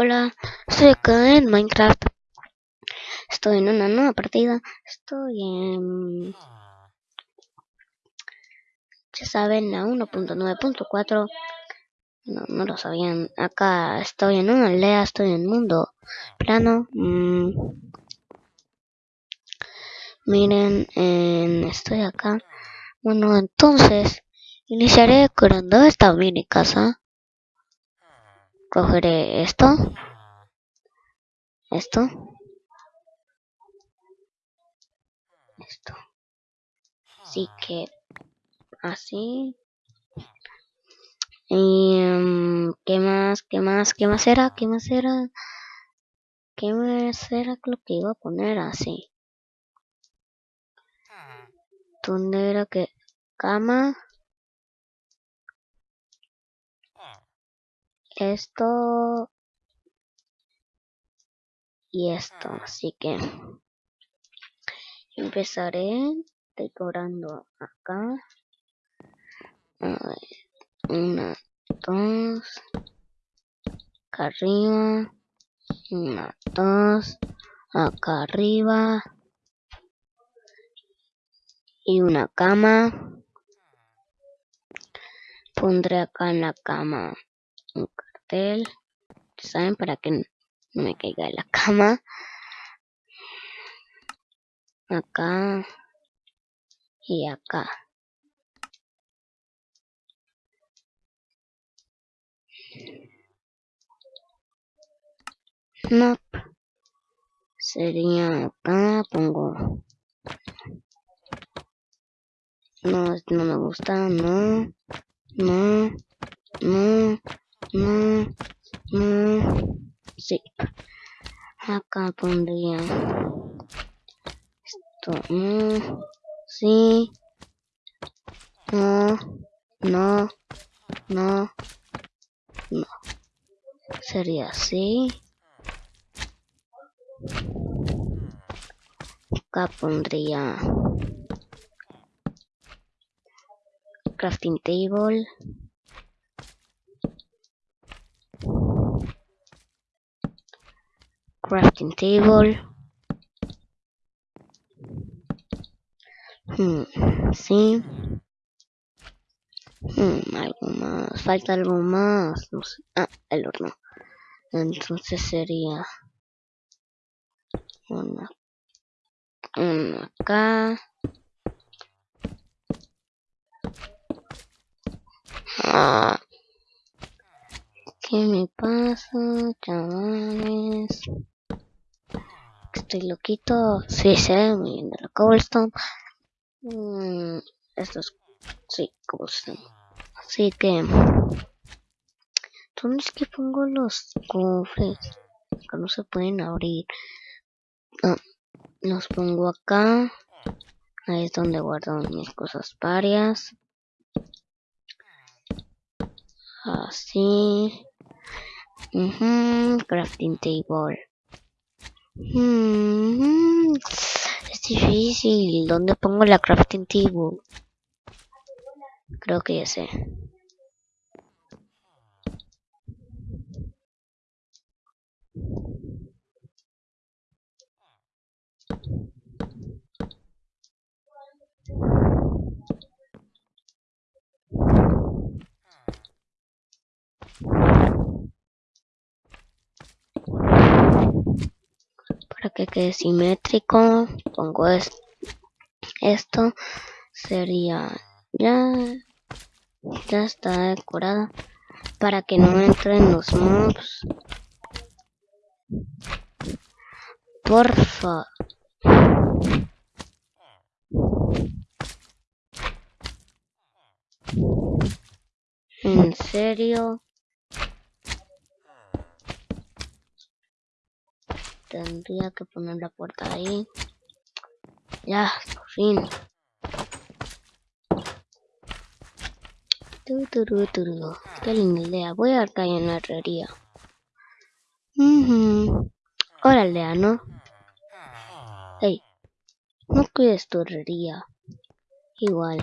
Hola, estoy acá en Minecraft. Estoy en una nueva partida. Estoy en... Ya saben, la 1.9.4. No, no lo sabían. Acá estoy en una aldea, estoy en mundo plano. Mm. Miren, estoy acá. Bueno, entonces iniciaré decorando esta mini casa. Cogeré esto. Esto. Esto. Así que así. Y um, qué más, qué más, qué más era, qué más era, qué más era lo que iba a poner así. ¿Dónde era que cama? Esto y esto, así que empezaré decorando acá. A ver, una, dos, acá arriba, una, dos, acá arriba y una cama. Pondré acá en la cama un ¿saben? Para que no me caiga de la cama. Acá y acá. No. Sería acá, pongo no, no me gusta, no, no, no, no, no, sí. Acá pondría esto, no, sí, no, no, no, no. Sería así. Acá pondría crafting table crafting table hmm, sí hmm, algo más falta algo más no sé. ah el horno entonces sería una una acá ¿Qué me pasa, chavales? Estoy loquito. Sí, sé, muy bien la cobblestone. Mm, esto es... Sí, cobblestone. Así que... ¿Dónde es que pongo los cofres? Que no se pueden abrir. Los pongo acá. Ahí es donde guardo mis cosas varias. Así. crafting table. Es difícil. ¿Dónde pongo la crafting table? Creo que ya sé. Que quede simétrico pongo esto sería ya ya está decorada para que no entren los mobs. Porfa en serio tendría que poner la puerta ahí. Ya, por fin. Qué linda idea. Voy a caer en la herrería. Hola, Lea, ¿no? Hey, no cuides tu herrería. Igual.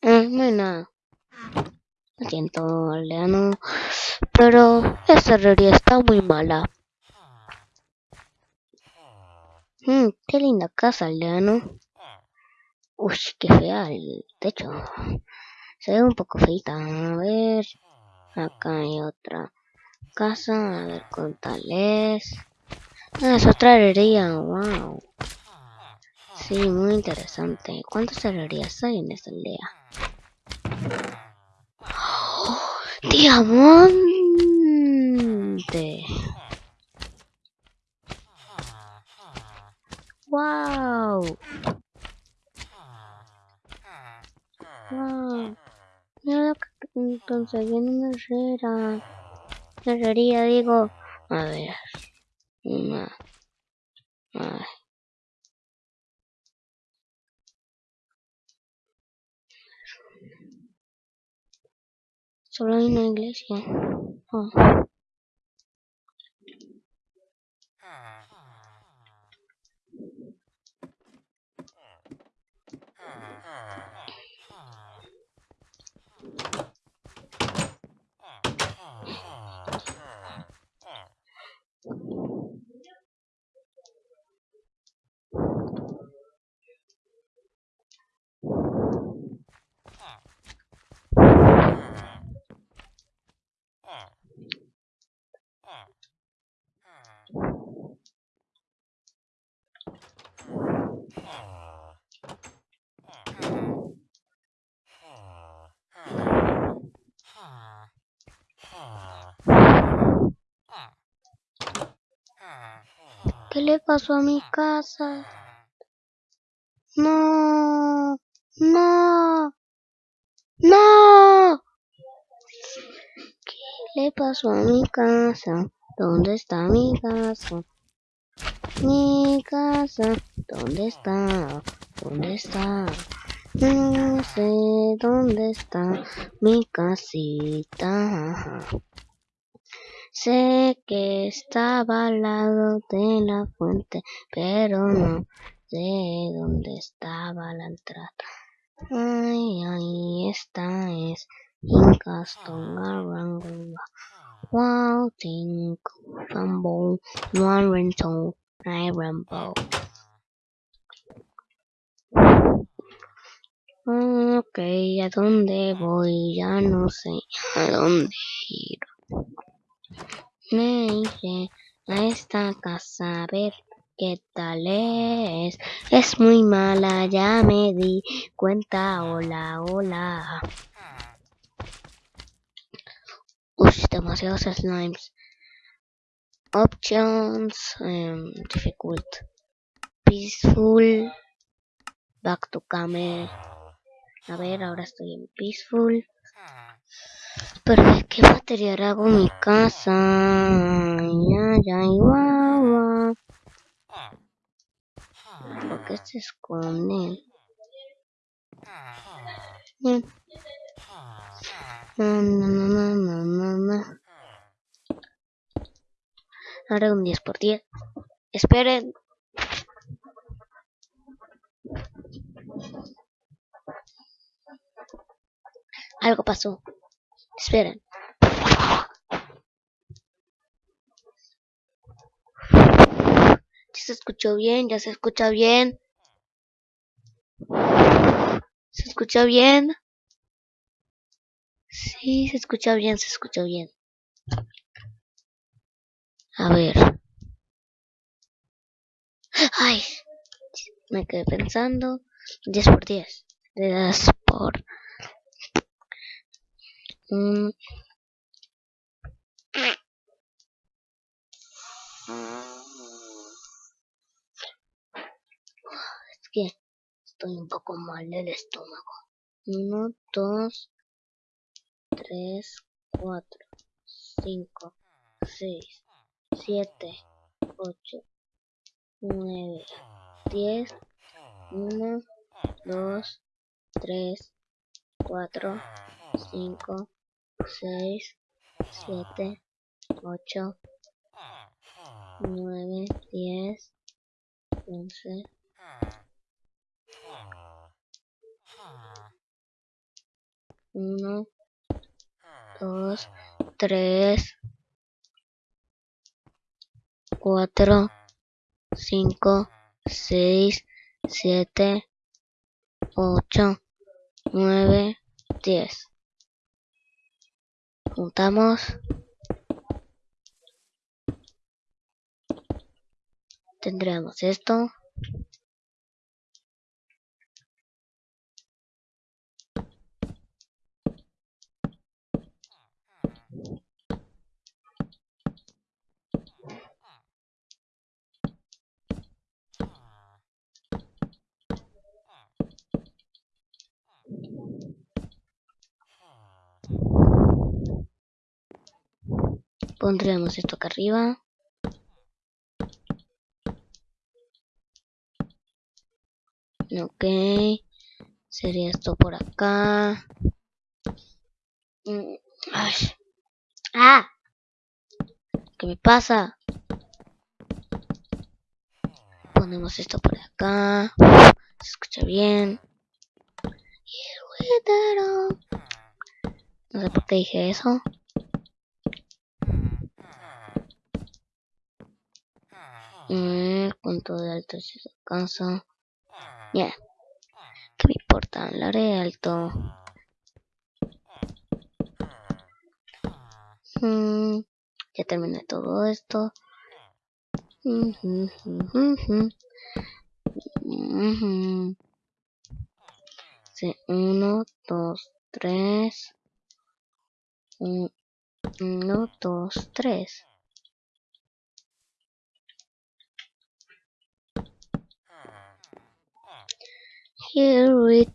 Eh, no hay nada. Lo siento, aldeano. Pero esta herrería está muy mala. Mm, qué linda casa, aldeano. Uy, qué fea el techo. Se ve un poco feita. A ver. Acá hay otra casa. A ver con tal es. Ah, es otra herrería. Wow. Sí, muy interesante. ¿Cuántas herrerías hay en esta aldea? ¡Oh! ¡Diamante! ¡Wow! ¡Wow! Mira lo que conseguí en una herrera. Herrería, digo. A ver. Una. Ay. Solo hay una iglesia. Oh. ¿Qué le pasó a mi casa? No, no, no. ¿Qué le pasó a mi casa? ¿Dónde está mi casa? Mi casa, ¿dónde está? ¿Dónde está? No sé dónde está mi casita. Sé que estaba al lado de la fuente, pero no sé dónde estaba la entrada. Ay, ahí está, es Incaston Arangula. Wow, think, Rumble, One Rental, I Rumble. Ok, ¿a dónde voy? Ya no sé a dónde ir. Me iré a esta casa a ver qué tal es. Es muy mala, ya me di cuenta. Hola, hola. Uy, demasiados slimes. Options, um, difficult, peaceful, back to camera. A ver, ahora estoy en peaceful. Pero ¿de qué material hago mi casa? Ay, ay, guau. ¿Por qué se esconde? No, no, no, no, no, no. Ahora un 10 por 10. Esperen. Algo pasó. Esperen. Ya se escuchó bien, ya se escucha bien. ¿Se escucha bien? Sí, se escucha bien, se escucha bien. A ver. Ay, me quedé pensando. 10 por 10. Le das por un... Es que estoy un poco mal del estómago. 1, 2, 3, 4, 5, 6, 7, 8, 9, 10, 1, 2, 3, 4, 5, 6, 7, 8, 9, 10, 11, 1, dos, tres, cuatro, cinco, seis, siete, ocho, nueve, diez. Juntamos. Tendremos esto. Pondremos esto acá arriba. Ok. Sería esto por acá. Mm, ay. ¡Ah! ¿Qué me pasa? Ponemos esto por acá. Se escucha bien. Y el No sé por qué dije eso. Mm, punto de alto si se alcanza. Ya. ¿Qué me importa? Lo haré alto. Mm, ya terminé todo esto. Uno, dos, tres. Uno, dos, tres. Here it.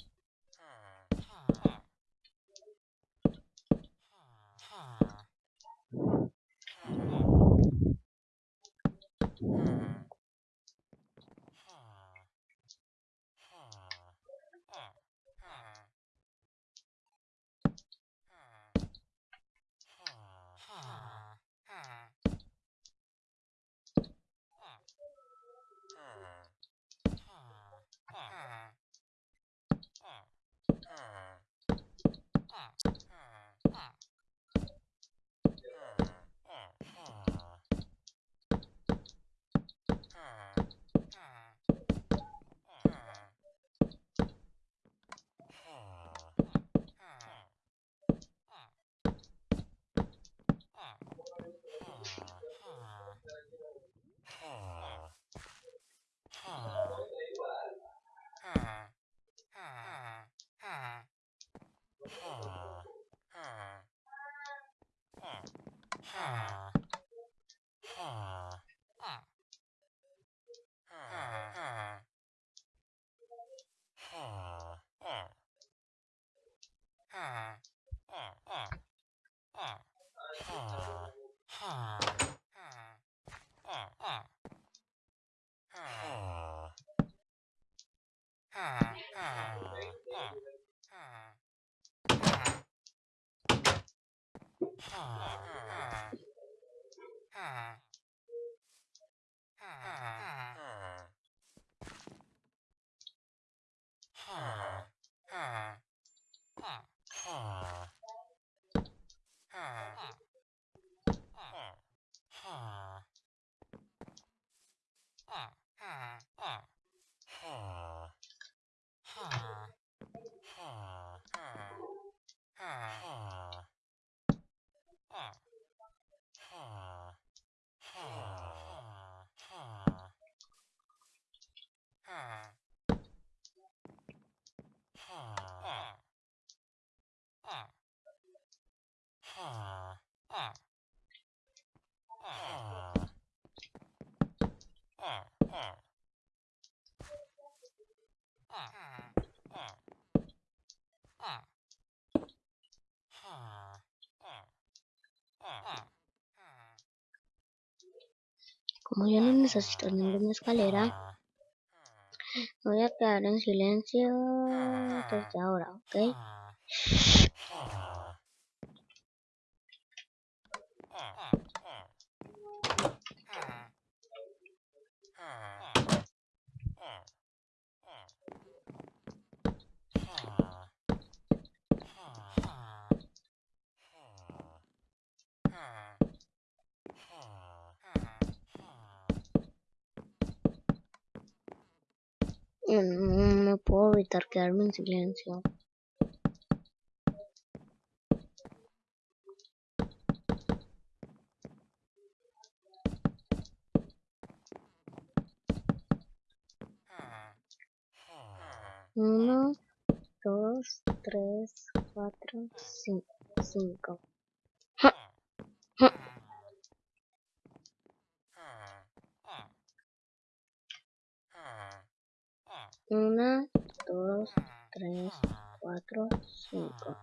Como yo no necesito ninguna escalera, voy a quedar en silencio desde ahora, ¿ok? No puedo evitar quedarme en silencio. Uno, dos, tres, cuatro, cinco. cinco. Una, dos, tres, cuatro, cinco.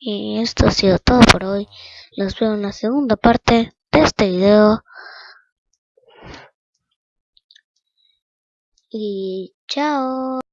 Y esto ha sido todo por hoy. Los veo en la segunda parte de este video. Y chao.